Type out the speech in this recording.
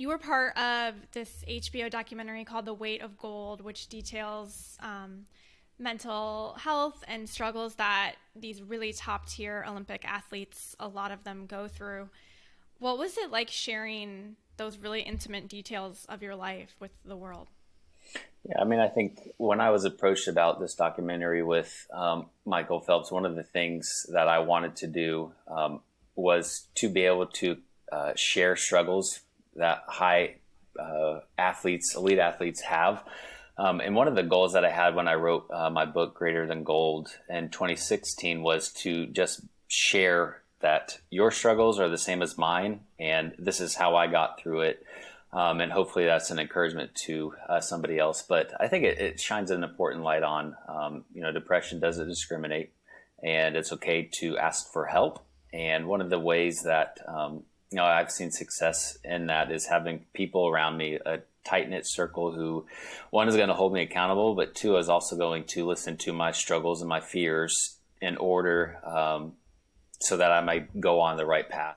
you were part of this HBO documentary called The Weight of Gold, which details um, mental health and struggles that these really top tier Olympic athletes, a lot of them go through. What was it like sharing those really intimate details of your life with the world? Yeah, I mean, I think when I was approached about this documentary with um, Michael Phelps, one of the things that I wanted to do um, was to be able to uh, share struggles that high uh, athletes, elite athletes have. Um, and one of the goals that I had when I wrote uh, my book, Greater Than Gold, in 2016 was to just share that your struggles are the same as mine, and this is how I got through it. Um, and hopefully that's an encouragement to uh, somebody else. But I think it, it, shines an important light on, um, you know, depression doesn't discriminate, and it's okay to ask for help. And one of the ways that um, you know I've seen success in that is having people around me, a tight knit circle who, one is going to hold me accountable, but two is also going to listen to my struggles and my fears in order um, so that I might go on the right path.